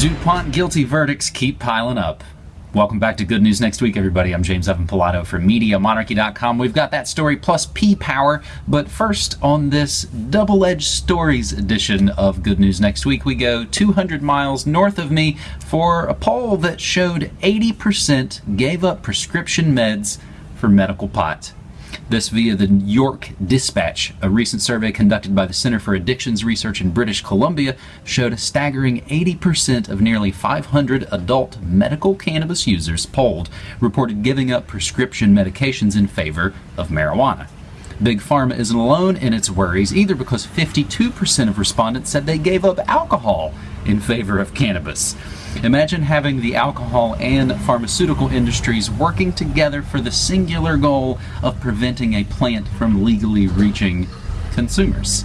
DuPont guilty verdicts keep piling up. Welcome back to Good News Next Week, everybody. I'm James Evan Pilato from MediaMonarchy.com. We've got that story plus Pee Power, but first, on this double edged stories edition of Good News Next Week, we go 200 miles north of me for a poll that showed 80% gave up prescription meds for medical pot. This via the York Dispatch. A recent survey conducted by the Center for Addictions Research in British Columbia showed a staggering 80% of nearly 500 adult medical cannabis users polled reported giving up prescription medications in favor of marijuana. Big Pharma isn't alone in its worries either because 52% of respondents said they gave up alcohol in favor of cannabis. Imagine having the alcohol and pharmaceutical industries working together for the singular goal of preventing a plant from legally reaching consumers.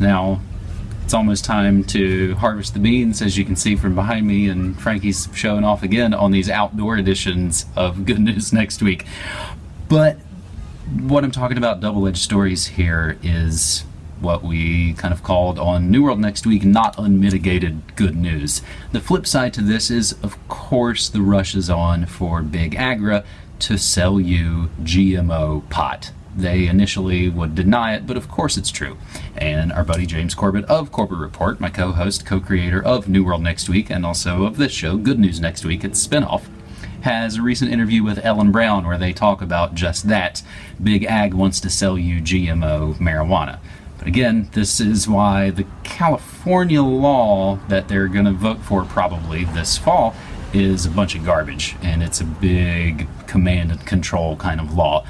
Now, it's almost time to harvest the beans, as you can see from behind me, and Frankie's showing off again on these outdoor editions of Good News Next Week. But what I'm talking about double edged stories here is what we kind of called on New World Next Week not unmitigated good news. The flip side to this is, of course, the rush is on for Big Agra to sell you GMO pot. They initially would deny it, but of course it's true. And our buddy James Corbett of Corbett Report, my co host, co creator of New World Next Week, and also of this show, Good News Next Week, it's spinoff, has a recent interview with Ellen Brown where they talk about just that. Big Ag wants to sell you GMO marijuana. Again, this is why the California law that they're going to vote for probably this fall is a bunch of garbage. And it's a big command and control kind of law.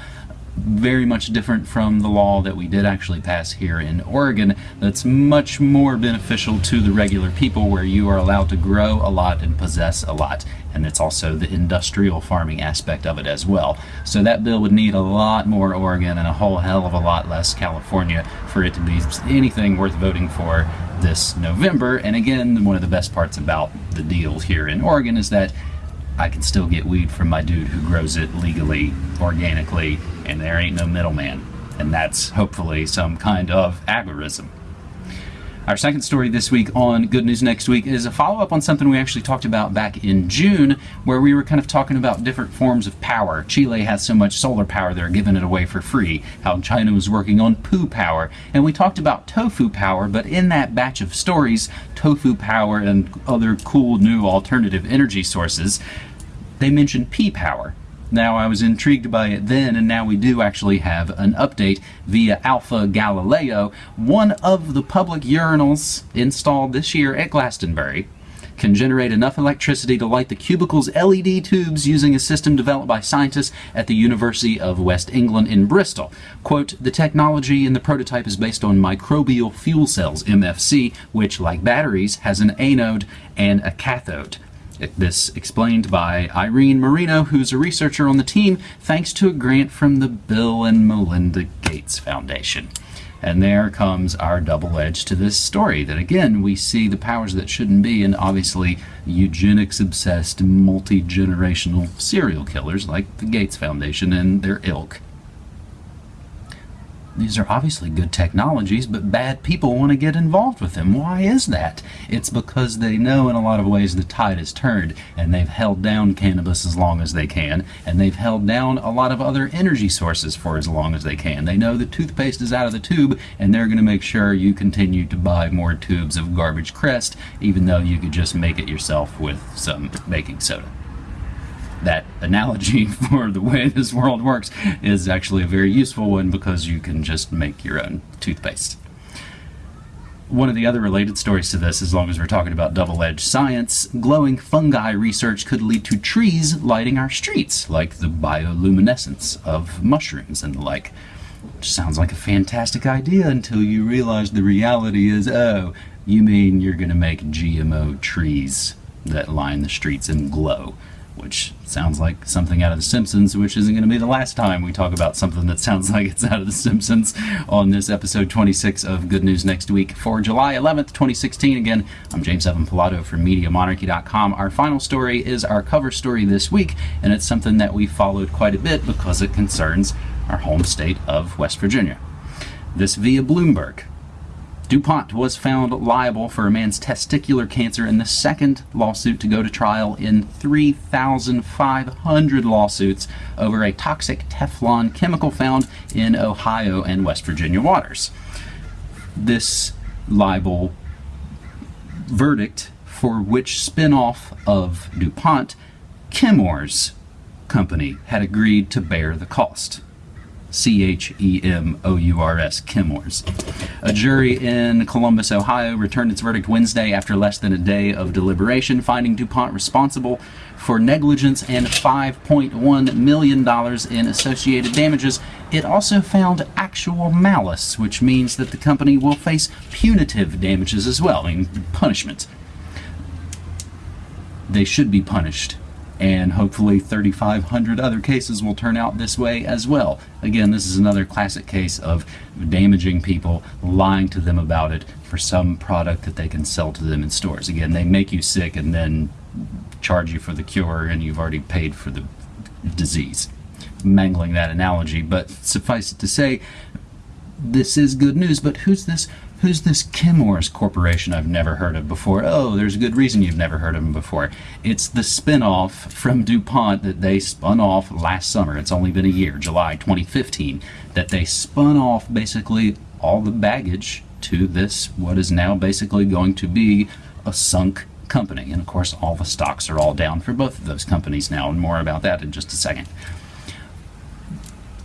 Very much different from the law that we did actually pass here in Oregon, that's much more beneficial to the regular people, where you are allowed to grow a lot and possess a lot and it's also the industrial farming aspect of it as well. So that bill would need a lot more Oregon and a whole hell of a lot less California for it to be anything worth voting for this November. And again, one of the best parts about the deal here in Oregon is that I can still get weed from my dude who grows it legally, organically, and there ain't no middleman. And that's hopefully some kind of agorism. Our second story this week on Good News Next Week is a follow up on something we actually talked about back in June, where we were kind of talking about different forms of power. Chile has so much solar power, they're giving it away for free. How China was working on poo power. And we talked about tofu power, but in that batch of stories, tofu power and other cool new alternative energy sources, they mentioned Pee power. Now, I was intrigued by it then, and now we do actually have an update via Alpha Galileo. One of the public urinals installed this year at Glastonbury can generate enough electricity to light the cubicle's LED tubes using a system developed by scientists at the University of West England in Bristol. Quote, the technology in the prototype is based on microbial fuel cells, MFC, which, like batteries, has an anode and a cathode. This explained by Irene Merino, who's a researcher on the team, thanks to a grant from the Bill and Melinda Gates Foundation. And there comes our double edge to this story that again we see the powers that shouldn't be, and obviously eugenics obsessed, multi generational serial killers like the Gates Foundation and their ilk these are obviously good technologies, but bad people want to get involved with them. Why is that? It's because they know in a lot of ways the tide has turned, and they've held down cannabis as long as they can, and they've held down a lot of other energy sources for as long as they can. They know the toothpaste is out of the tube, and they're going to make sure you continue to buy more tubes of garbage crest, even though you could just make it yourself with some baking soda that analogy for the way this world works is actually a very useful one because you can just make your own toothpaste. One of the other related stories to this, as long as we're talking about double edged science, glowing fungi research could lead to trees lighting our streets, like the bioluminescence of mushrooms and the like. Which sounds like a fantastic idea until you realize the reality is oh, you mean you're going to make GMO trees that line the streets and glow which sounds like something out of The Simpsons, which isn't going to be the last time we talk about something that sounds like it's out of The Simpsons on this episode 26 of Good News Next Week for July 11th, 2016. Again, I'm James Evan Pilato from MediaMonarchy.com. Our final story is our cover story this week, and it's something that we followed quite a bit because it concerns our home state of West Virginia. This via Bloomberg. DuPont was found liable for a man's testicular cancer in the second lawsuit to go to trial in 3,500 lawsuits over a toxic Teflon chemical found in Ohio and West Virginia waters. This libel verdict for which spin-off of DuPont, Chemours company, had agreed to bear the cost. C H E M O U R S, Chemours. A jury in Columbus, Ohio returned its verdict Wednesday after less than a day of deliberation, finding DuPont responsible for negligence and $5.1 million in associated damages. It also found actual malice, which means that the company will face punitive damages as well, I mean, punishment. They should be punished and hopefully 3,500 other cases will turn out this way as well. Again, this is another classic case of damaging people, lying to them about it for some product that they can sell to them in stores. Again, they make you sick and then charge you for the cure and you've already paid for the disease. Mangling that analogy, but suffice it to say, this is good news, but who's this Who's this Chemours Corporation I've never heard of before? Oh, there's a good reason you've never heard of them before. It's the spin-off from DuPont that they spun off last summer. It's only been a year, July 2015, that they spun off basically all the baggage to this, what is now basically going to be a sunk company. And of course, all the stocks are all down for both of those companies now, and more about that in just a second.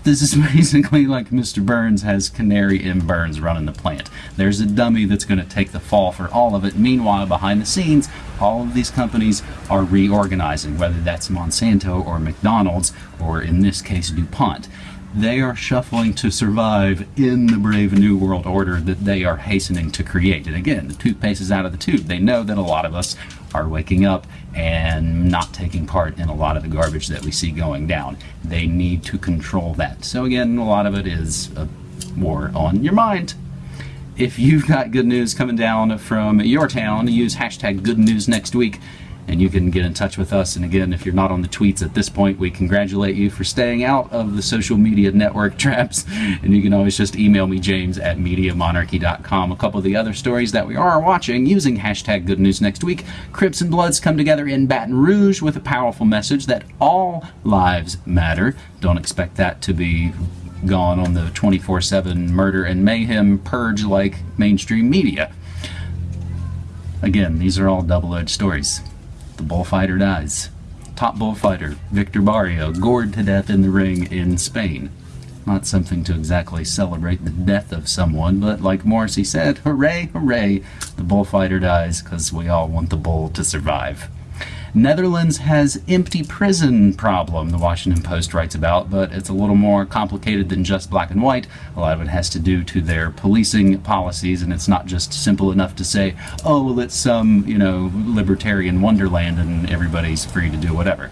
This is basically like Mr. Burns has Canary M. Burns running the plant. There's a dummy that's going to take the fall for all of it. Meanwhile, behind the scenes, all of these companies are reorganizing, whether that's Monsanto or McDonald's, or in this case, DuPont. They are shuffling to survive in the brave new world order that they are hastening to create. And again, the toothpaste is out of the tube. They know that a lot of us are waking up and not taking part in a lot of the garbage that we see going down. They need to control that. So again, a lot of it is a war on your mind. If you've got good news coming down from your town, use hashtag good news next week and you can get in touch with us. And again, if you're not on the tweets at this point, we congratulate you for staying out of the social media network traps. And you can always just email me, James at MediaMonarchy.com. A couple of the other stories that we are watching using hashtag Good News Next Week. Crips and Bloods come together in Baton Rouge with a powerful message that all lives matter. Don't expect that to be gone on the 24 7 murder and mayhem purge like mainstream media. Again, these are all double edged stories the bullfighter dies. Top bullfighter, Victor Barrio, gored to death in the ring in Spain. Not something to exactly celebrate the death of someone, but like Morrissey said, hooray, hooray, the bullfighter dies because we all want the bull to survive. Netherlands has empty prison problem, the Washington Post writes about, but it's a little more complicated than just black and white. A lot of it has to do to their policing policies, and it's not just simple enough to say, oh, well, it's some, you know, libertarian wonderland and everybody's free to do whatever.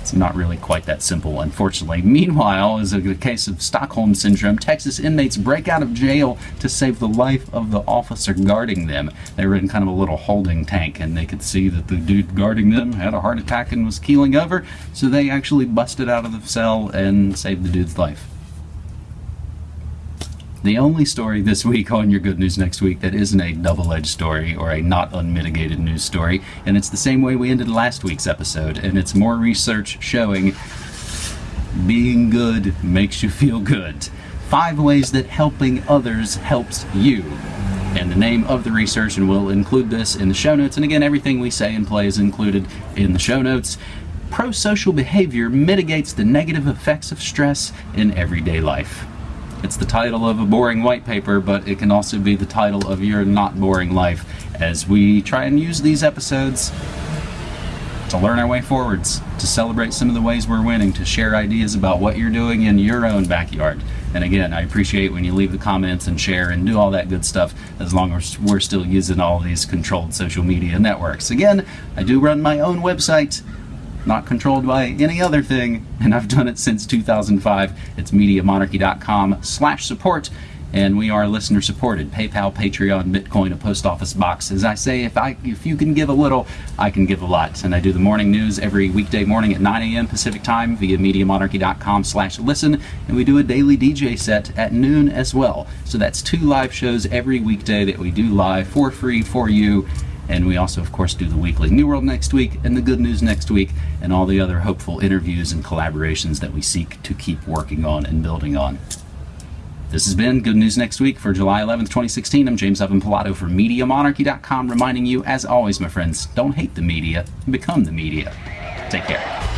It's not really quite that simple, unfortunately. Meanwhile, as a case of Stockholm Syndrome, Texas inmates break out of jail to save the life of the officer guarding them. They were in kind of a little holding tank, and they could see that the dude guarding them had a heart attack and was keeling over, so they actually busted out of the cell and saved the dude's life the only story this week on Your Good News Next Week that isn't a double-edged story or a not unmitigated news story, and it's the same way we ended last week's episode, and it's more research showing being good makes you feel good. Five ways that helping others helps you. And the name of the research, and we'll include this in the show notes, and again, everything we say and play is included in the show notes. Pro-social behavior mitigates the negative effects of stress in everyday life. It's the title of a boring white paper, but it can also be the title of your not boring life as we try and use these episodes to learn our way forwards, to celebrate some of the ways we're winning, to share ideas about what you're doing in your own backyard. And again, I appreciate when you leave the comments and share and do all that good stuff as long as we're still using all these controlled social media networks. Again, I do run my own website, not controlled by any other thing, and I've done it since 2005. It's MediaMonarchy.com slash support. and we are listener supported. PayPal, Patreon, Bitcoin, a post office box. As I say, if I if you can give a little, I can give a lot. And I do the morning news every weekday morning at 9 a.m. Pacific time via MediaMonarchy.com slash listen. And we do a daily DJ set at noon as well. So that's two live shows every weekday that we do live for free for you. And we also, of course, do the weekly New World next week and the Good News next week and all the other hopeful interviews and collaborations that we seek to keep working on and building on. This has been Good News Next Week for July 11th, 2016. I'm James Evan Pilato from MediaMonarchy.com, reminding you, as always, my friends, don't hate the media, become the media. Take care.